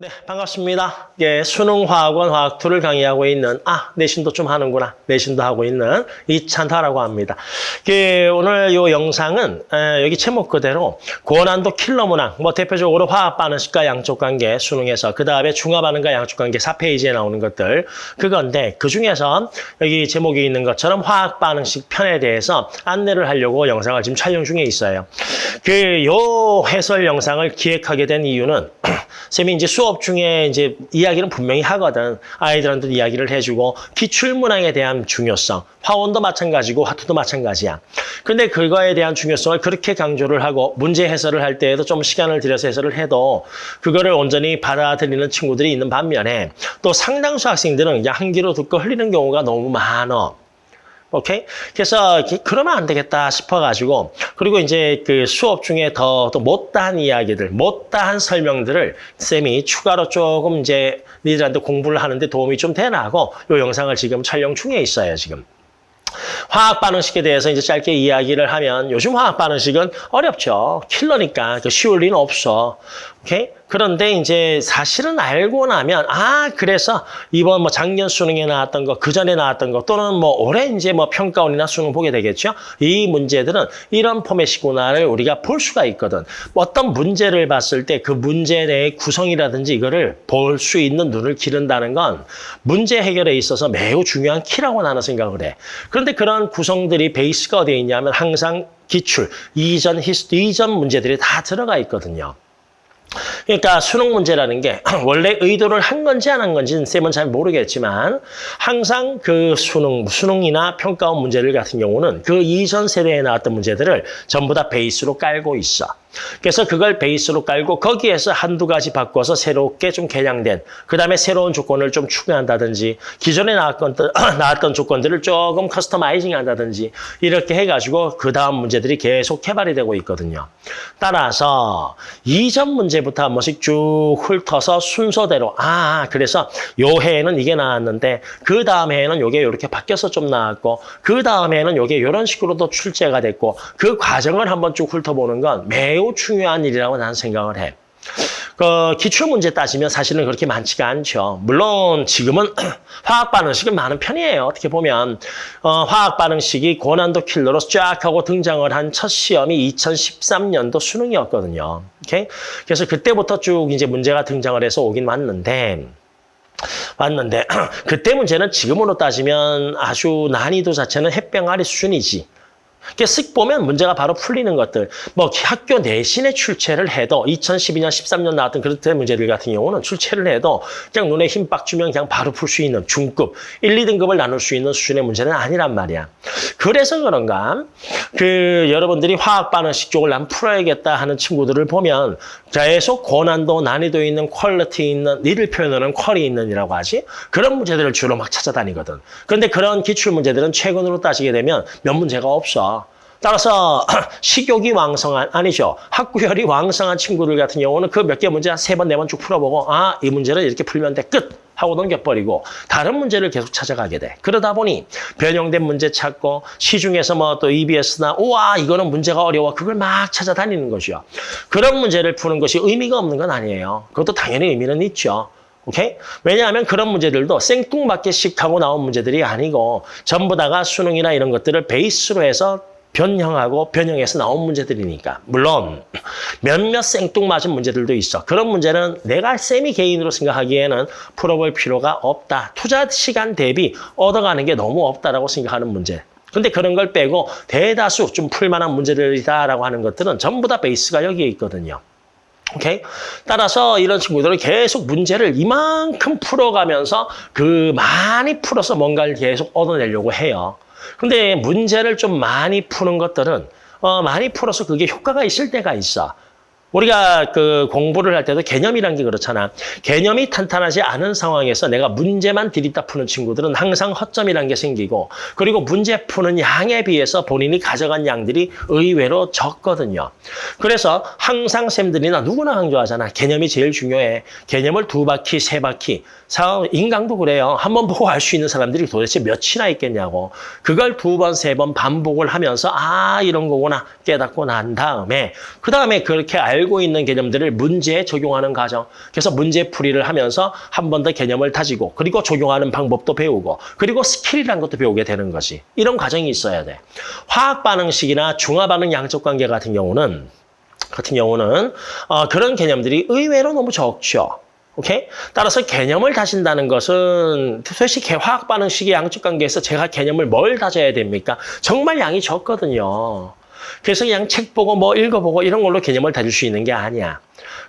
네, 반갑습니다. 예, 수능화학원 화학2를 강의하고 있는, 아, 내신도 좀 하는구나. 내신도 하고 있는 이찬타라고 합니다. 예, 오늘 이 영상은 에, 여기 제목 그대로 고난도 킬러 문항, 뭐 대표적으로 화학 반응식과 양쪽 관계 수능에서 그 다음에 중화 반응과 양쪽 관계 4페이지에 나오는 것들 그건데 그 중에서 여기 제목에 있는 것처럼 화학 반응식 편에 대해서 안내를 하려고 영상을 지금 촬영 중에 있어요. 그 요 해설 영상을 기획하게 된 이유는 쌤이 이제 수업 중에 이제 이야기는 분명히 하거든. 아이들한테 이야기를 해주고 기출문항에 대한 중요성, 화원도 마찬가지고 화투도 마찬가지야. 근데 그거에 대한 중요성을 그렇게 강조를 하고 문제 해설을 할 때에도 좀 시간을 들여서 해설을 해도 그거를 온전히 받아들이는 친구들이 있는 반면에 또 상당수 학생들은 그냥 한 귀로 듣고 흘리는 경우가 너무 많아. 오케이? 그래서 그러면 안 되겠다 싶어가지고 그리고 이제 그 수업 중에 더 또 못다한 이야기들, 못다한 설명들을 쌤이 추가로 조금 이제 니들한테 공부를 하는데 도움이 좀 되나고 이 영상을 지금 촬영 중에 있어요, 지금. 화학 반응식에 대해서 이제 짧게 이야기를 하면 요즘 화학 반응식은 어렵죠. 킬러니까 그 쉬울 리는 없어. 오케이? 그런데 이제 사실은 알고 나면 아 그래서 이번 뭐 작년 수능에 나왔던 거 그 전에 나왔던 거 또는 뭐 올해 이제 뭐 평가원이나 수능 보게 되겠죠. 이 문제들은 이런 포맷이구나를 우리가 볼 수가 있거든. 어떤 문제를 봤을 때 그 문제 내의 구성이라든지 이거를 볼 수 있는 눈을 기른다는 건 문제 해결에 있어서 매우 중요한 키라고 나는 생각을 해. 그런데 그런 구성들이 베이스가 어디에 있냐면 항상 기출, 이전 히스토 이전 문제들이 다 들어가 있거든요. 그러니까 수능 문제라는 게 원래 의도를 한 건지 안 한 건지는 쌤은 잘 모르겠지만 항상 그 수능, 수능이나 평가원 문제들 같은 경우는 그 이전 세대에 나왔던 문제들을 전부 다 베이스로 깔고 있어. 그래서 그걸 베이스로 깔고 거기에서 한두 가지 바꿔서 새롭게 좀 개량된 그다음에 새로운 조건을 좀 추가한다든지 기존에 나왔던, 나왔던 조건들을 조금 커스터마이징 한다든지 이렇게 해가지고 그 다음 문제들이 계속 개발이 되고 있거든요. 따라서 이전 문제부터 한 번씩 쭉 훑어서 순서대로 아 그래서 요 해에는 이게 나왔는데 그 다음 해에는 요게 이렇게 바뀌어서 좀 나왔고 그 다음 해에는 요게 이런 식으로도 출제가 됐고 그 과정을 한번 쭉 훑어보는 건 매우 중요한 일이라고 나는 생각을 해. 그 기출문제 따지면 사실은 그렇게 많지가 않죠. 물론 지금은 화학 반응식은 많은 편이에요. 어떻게 보면 어, 화학 반응식이 고난도 킬러로 쫙 하고 등장을 한 첫 시험이 2013년도 수능이었거든요. 오케이? 그래서 그때부터 쭉 이제 문제가 등장을 해서 오긴 왔는데 왔는데 그때 문제는 지금으로 따지면 아주 난이도 자체는 햇병아리 수준이지. 이렇게 쓱 보면 문제가 바로 풀리는 것들. 뭐 학교 내신에 출제를 해도 2012년, 13년 나왔던 그런 문제들 같은 경우는 출제를 해도 그냥 눈에 힘 빡 주면 그냥 바로 풀 수 있는 중급, 1, 2등급을 나눌 수 있는 수준의 문제는 아니란 말이야. 그래서 그런가 그 여러분들이 화학 반응식 쪽을 난 풀어야겠다 하는 친구들을 보면 계속 고난도, 난이도 있는 quality 있는 니들 표현으로는 qual이 있는이라고 하지 그런 문제들을 주로 막 찾아다니거든. 그런데 그런 기출 문제들은 최근으로 따지게 되면 몇 문제가 없어. 따라서 식욕이 왕성한 아니죠. 학구열이 왕성한 친구들 같은 경우는 그 몇 개 문제 한 세 번, 네 번 쭉 풀어보고 아, 이 문제는 이렇게 풀면 돼. 끝! 하고 넘겨버리고 다른 문제를 계속 찾아가게 돼. 그러다 보니 변형된 문제 찾고 시중에서 뭐 또 EBS나 우와 이거는 문제가 어려워. 그걸 막 찾아다니는 것이요. 그런 문제를 푸는 것이 의미가 없는 건 아니에요. 그것도 당연히 의미는 있죠. 오케이? 왜냐하면 그런 문제들도 생뚱맞게씩 하고 나온 문제들이 아니고 전부 다가 수능이나 이런 것들을 베이스로 해서 변형하고 변형해서 나온 문제들이니까. 물론 몇몇 생뚱맞은 문제들도 있어. 그런 문제는 내가 쌤이 개인으로 생각하기에는 풀어볼 필요가 없다. 투자 시간 대비 얻어가는 게 너무 없다라고 생각하는 문제. 근데 그런 걸 빼고 대다수 좀 풀만한 문제들이다라고 하는 것들은 전부 다 베이스가 여기에 있거든요. 오케이? 따라서 이런 친구들은 계속 문제를 이만큼 풀어가면서 그 많이 풀어서 뭔가를 계속 얻어내려고 해요. 근데 문제를 좀 많이 푸는 것들은 어, 많이 풀어서 그게 효과가 있을 때가 있어. 우리가 그 공부를 할 때도 개념이란 게 그렇잖아. 개념이 탄탄하지 않은 상황에서 내가 문제만 들이다 푸는 친구들은 항상 허점이란 게 생기고 그리고 문제 푸는 양에 비해서 본인이 가져간 양들이 의외로 적거든요. 그래서 항상 쌤들이나 누구나 강조하잖아. 개념이 제일 중요해. 개념을 두 바퀴, 세 바퀴. 인강도 그래요. 한번 보고 알 수 있는 사람들이 도대체 몇이나 있겠냐고. 그걸 두 번, 세 번 반복을 하면서 아 이런 거구나 깨닫고 난 다음에 그 다음에 그렇게 알 알고 있는 개념들을 문제에 적용하는 과정. 그래서 문제 풀이를 하면서 한 번 더 개념을 다지고 그리고 적용하는 방법도 배우고 그리고 스킬이라는 것도 배우게 되는 것이 이런 과정이 있어야 돼. 화학 반응식이나 중화 반응 양적 관계 같은 경우는 같은 경우는 어, 그런 개념들이 의외로 너무 적죠. 오케이? 따라서 개념을 다진다는 것은 도대체 화학 반응식의 양적 관계에서 제가 개념을 뭘 다져야 됩니까? 정말 양이 적거든요. 그래서 그냥 책 보고 뭐 읽어보고 이런 걸로 개념을 다질 수 있는 게 아니야.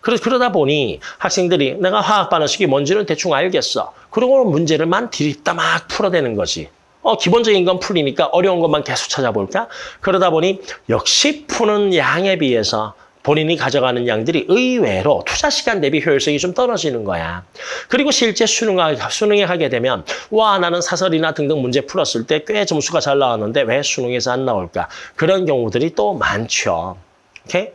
그래서 그러다 보니 학생들이 내가 화학 반응식이 뭔지는 대충 알겠어. 그러고 문제를만 들이다 막 풀어대는 거지. 어, 기본적인 건 풀리니까 어려운 것만 계속 찾아볼까? 그러다 보니 역시 푸는 양에 비해서 본인이 가져가는 양들이 의외로 투자 시간 대비 효율성이 좀 떨어지는 거야. 그리고 실제 수능하, 수능에 하게 되면 와 나는 사설이나 등등 문제 풀었을 때 꽤 점수가 잘 나왔는데 왜 수능에서 안 나올까? 그런 경우들이 또 많죠. 오케이?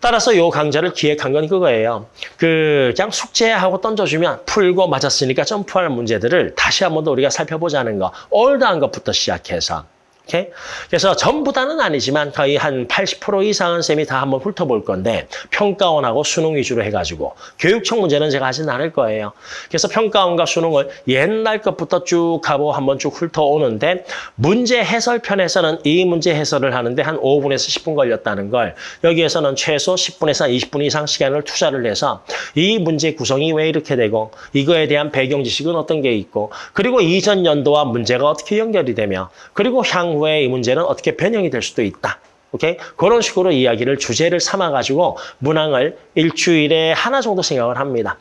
따라서 요 강좌를 기획한 건 그거예요. 그 그냥 숙제하고 던져주면 풀고 맞았으니까 점프할 문제들을 다시 한 번 더 우리가 살펴보자는 거. 올드한 것부터 시작해서. 오케이? 그래서 전부 다는 아니지만 거의 한 80% 이상은 쌤이 다 한번 훑어볼 건데 평가원하고 수능 위주로 해가지고 교육청 문제는 제가 하진 않을 거예요. 그래서 평가원과 수능을 옛날 것부터 쭉 하고 한번 쭉 훑어오는데 문제 해설편에서는 이 문제 해설을 하는데 한 5분에서 10분 걸렸다는 걸 여기에서는 최소 10분에서 20분 이상 시간을 투자를 해서 이 문제 구성이 왜 이렇게 되고 이거에 대한 배경 지식은 어떤 게 있고 그리고 이전 연도와 문제가 어떻게 연결이 되며 그리고 향 후에 이 문제는 어떻게 변형이 될 수도 있다. 오케이? 그런 식으로 이야기를 주제를 삼아가지고 문항을 일주일에 하나 정도 생각을 합니다.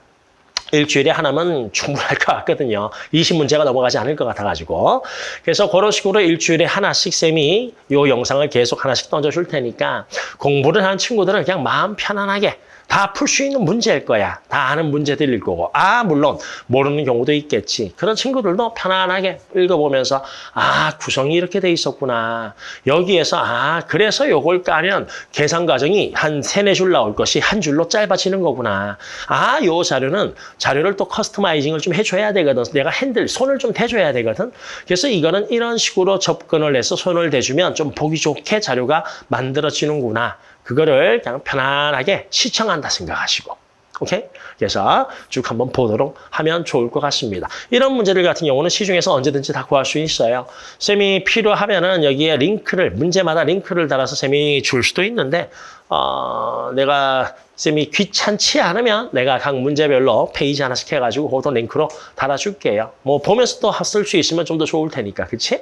일주일에 하나면 충분할 것 같거든요. 20문제가 넘어가지 않을 것 같아가지고. 그래서 그런 식으로 일주일에 하나씩 쌤이 이 영상을 계속 하나씩 던져줄 테니까 공부를 하는 친구들은 그냥 마음 편안하게 다 풀 수 있는 문제일 거야. 다 아는 문제들일 거고. 아, 물론 모르는 경우도 있겠지. 그런 친구들도 편안하게 읽어보면서 아, 구성이 이렇게 돼 있었구나. 여기에서 아, 그래서 요걸 까면 계산 과정이 한 세네 줄 나올 것이 한 줄로 짧아지는 거구나. 아, 요 자료는 자료를 또 customizing을 좀 해줘야 되거든. 내가 핸들, 손을 좀 대줘야 되거든. 그래서 이거는 이런 식으로 접근을 해서 손을 대주면 좀 보기 좋게 자료가 만들어지는구나. 그거를 그냥 편안하게 시청한다 생각하시고. 오케이? 그래서 쭉 한번 보도록 하면 좋을 것 같습니다. 이런 문제들 같은 경우는 시중에서 언제든지 다 구할 수 있어요. 쌤이 필요하면은 여기에 링크를, 문제마다 링크를 달아서 쌤이 줄 수도 있는데, 어, 내가 쌤이 귀찮지 않으면 내가 각 문제별로 페이지 하나씩 해가지고 그것도 링크로 달아줄게요. 뭐 보면서 또 쓸 수 있으면 좀 더 좋을 테니까, 그치?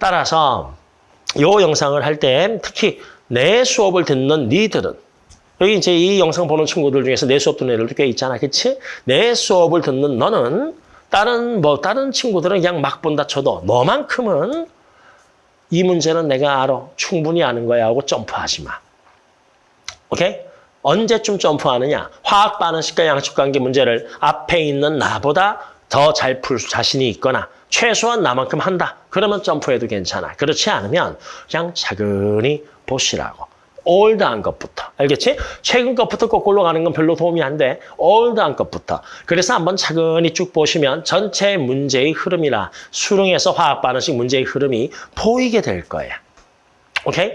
따라서 요 영상을 할 때 특히 내 수업을 듣는 니들은 여기 이제 이 영상 보는 친구들 중에서 내 수업 듣는 애들도 꽤 있잖아. 그치? 내 수업을 듣는 너는 다른 뭐 다른 친구들은 그냥 막 본다 쳐도 너만큼은 이 문제는 내가 알아. 충분히 아는 거야 하고 점프하지 마. 오케이? 언제쯤 점프하느냐? 화학 반응식과 양측 관계 문제를 앞에 있는 나보다 더 잘 풀 자신이 있거나 최소한 나만큼 한다. 그러면 점프해도 괜찮아. 그렇지 않으면 그냥 차근히 보시라고. old한 것부터. 알겠지? 최근 것부터 거꾸로 가는 건 별로 도움이 안 돼. old한 것부터. 그래서 한번 차근히 쭉 보시면 전체 문제의 흐름이나 수능에서 화학 반응식 문제의 흐름이 보이게 될 거야. 오케이?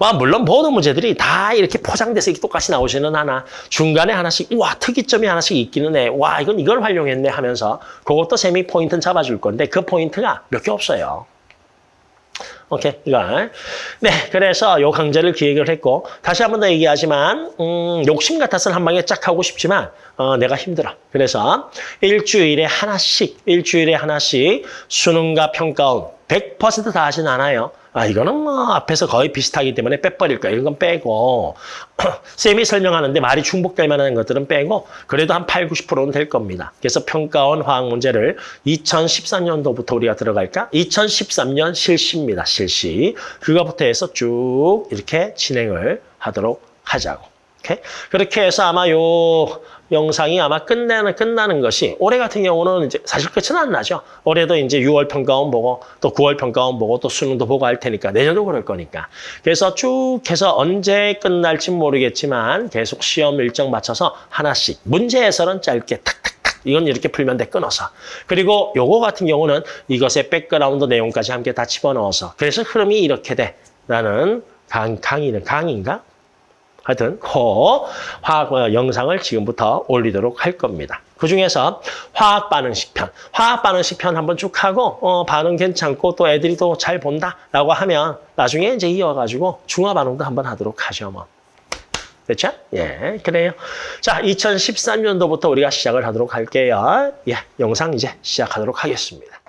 뭐 물론 모든 문제들이 다 이렇게 포장돼서 똑같이 나오지는 않아. 중간에 하나씩 와 특이점이 하나씩 있기는 해. 와 이건 이걸 활용했네 하면서 그것도 쌤이 포인트는 잡아줄 건데 그 포인트가 몇 개 없어요. 오케이, 이걸. 네, 그래서 요 강좌를 기획을 했고 다시 한 번 더 얘기하지만 음, 욕심 같아서는 한 방에 쫙 하고 싶지만 어, 내가 힘들어. 그래서 일주일에 하나씩, 일주일에 하나씩 수능과 평가원 100%다 하진 않아요. 아, 이거는 뭐 앞에서 거의 비슷하기 때문에 빼버릴 거야. 이런 건 빼고 쌤이 설명하는데 말이 중복될 만한 것들은 빼고 그래도 한 8, 90%는 될 겁니다. 그래서 평가원 화학 문제를 2013년도부터 우리가 들어갈까? 2013년 실시입니다. 실시. 그거부터 해서 쭉 이렇게 진행을 하도록 하자고. 오케이? 그렇게 해서 아마 요 영상이 아마 끝나는, 끝나는 것이 올해 같은 경우는 이제 사실 끝은 안 나죠. 올해도 이제 6월 평가원 보고 또 9월 평가원 보고 또 수능도 보고 할 테니까 내년도 그럴 거니까. 그래서 쭉 해서 언제 끝날지 모르겠지만 계속 시험 일정 맞춰서 하나씩 문제 해설은 짧게 탁탁탁 이건 이렇게 풀면 돼 끊어서. 그리고 요거 같은 경우는 이것의 백그라운드 내용까지 함께 다 집어넣어서 그래서 흐름이 이렇게 돼. 나는 강, 강의는 강의인가? 하여튼 그 화학 어, 영상을 지금부터 올리도록 할 겁니다. 그 중에서 화학 반응식 편, 화학 반응식 편 한번 쭉 하고 어, 반응 괜찮고 또 애들이 또 잘 본다라고 하면 나중에 이제 이어가지고 중화 반응도 한번 하도록 하죠 뭐. 됐죠? 예, 그래요. 자, 2013년도부터 우리가 시작을 하도록 할게요. 예, 영상 이제 시작하도록 하겠습니다.